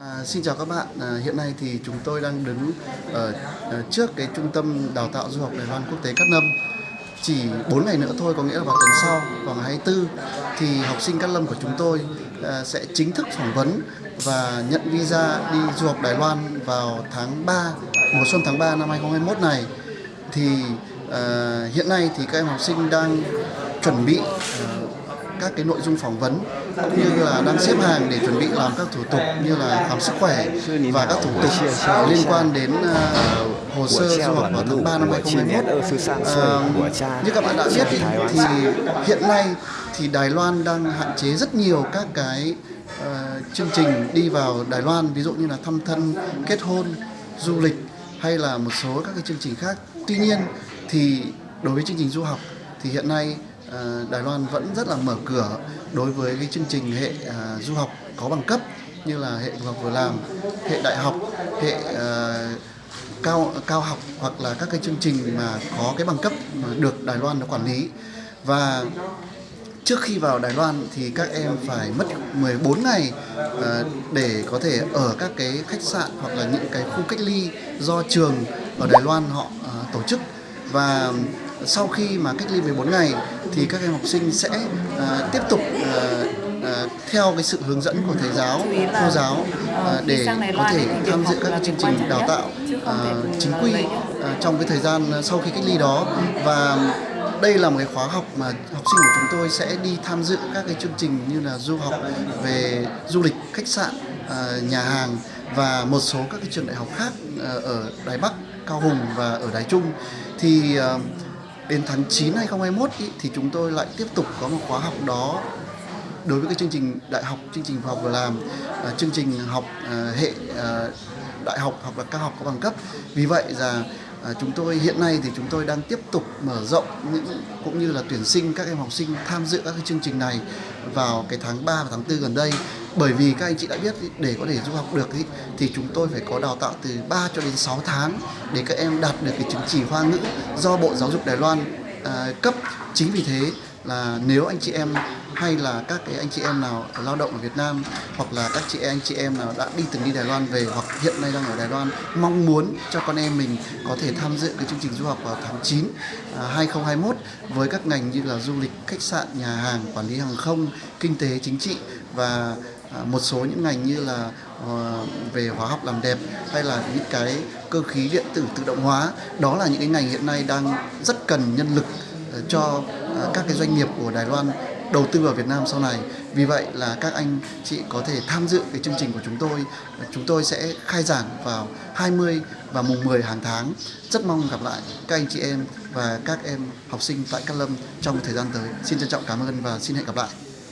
À, xin chào các bạn, à, hiện nay thì chúng tôi đang đứng ở, ở trước cái trung tâm đào tạo du học Đài Loan quốc tế Cát Lâm. Chỉ 4 ngày nữa thôi, có nghĩa là vào tuần sau, vào ngày 24 thì học sinh Cát Lâm của chúng tôi à, sẽ chính thức phỏng vấn và nhận visa đi du học Đài Loan vào tháng 3, mùa xuân tháng 3 năm 2021 này. Thì à, hiện nay thì các em học sinh đang chuẩn bị à, các cái nội dung phỏng vấn cũng như là đang xếp hàng để chuẩn bị làm các thủ tục như là khám sức khỏe và các thủ tục liên quan đến uh, hồ sơ du học vào tháng 3 năm 2021. Uh, như các bạn đã biết thì, thì hiện nay thì Đài Loan đang hạn chế rất nhiều các cái uh, chương trình đi vào Đài Loan ví dụ như là thăm thân, kết hôn, du lịch hay là một số các cái chương trình khác. Tuy nhiên thì đối với chương trình du học thì hiện nay Ờ, Ờ, Đài Loan vẫn rất là mở cửa đối với cái chương trình hệ à, du học có bằng cấp như là hệ du học vừa làm, hệ đại học, hệ ờ, cao cao học hoặc là các cái chương trình mà có cái bằng cấp mà được Đài Loan nó quản lý. Và trước khi vào Đài Loan thì các em phải mất 14 ngày ờ, để có thể ở các cái khách sạn hoặc là những cái khu cách ly do trường ở Đài Loan họ tổ chức. Và sau khi mà cách ly 14 ngày thì các em học sinh sẽ uh, tiếp tục uh, uh, theo cái sự hướng dẫn của thầy giáo, cô giáo uh, để có thể tham dự các chương trình đào tạo uh, chính quy uh, trong cái thời gian sau khi cách ly đó. Và đây là một cái khóa học mà học sinh của chúng tôi sẽ đi tham dự các cái chương trình như là du học về du lịch, khách sạn, nhà hàng và một số các cái trường đại học khác ở Đài Bắc, Cao Hùng và ở Đài Trung. Thì đến tháng 9 2021 ý, thì chúng tôi lại tiếp tục có một khóa học đó đối với cái chương trình đại học chương trình học vừa làm uh, chương trình học uh, hệ uh, đại học hoặc là cao học có bằng cấp. Vì vậy là À, chúng tôi hiện nay thì chúng tôi đang tiếp tục mở rộng những cũng như là tuyển sinh các em học sinh tham dự các cái chương trình này vào cái tháng 3 và tháng 4 gần đây bởi vì các anh chị đã biết để có thể du học được thì chúng tôi phải có đào tạo từ 3 cho đến 6 tháng để các em đạt được cái chứng chỉ hoa ngữ do Bộ Giáo dục Đài Loan à, cấp. Chính vì thế là nếu anh chị em hay là các cái anh chị em nào lao động ở Việt Nam hoặc là các chị anh chị em nào đã đi từng đi Đài Loan về hoặc hiện nay đang ở Đài Loan mong muốn cho con em mình có thể tham dự cái chương trình du học vào tháng 9 à, 2021 với các ngành như là du lịch, khách sạn, nhà hàng, quản lý hàng không, kinh tế, chính trị và À, một số những ngành như là ờ, về hóa học làm đẹp hay là những cái cơ khí điện tử tự động hóa, đó là những cái ngành hiện nay đang rất cần nhân lực ờ, cho ờ, các cái doanh nghiệp của Đài Loan đầu tư vào Việt Nam sau này. Vì vậy là các anh chị có thể tham dự cái chương trình của chúng tôi. Chúng tôi sẽ khai giảng vào 20 và mùng 10 hàng tháng. Rất mong gặp lại các anh chị em và các em học sinh tại Cát Lâm trong thời gian tới. Xin trân trọng cảm ơn và xin hẹn gặp lại.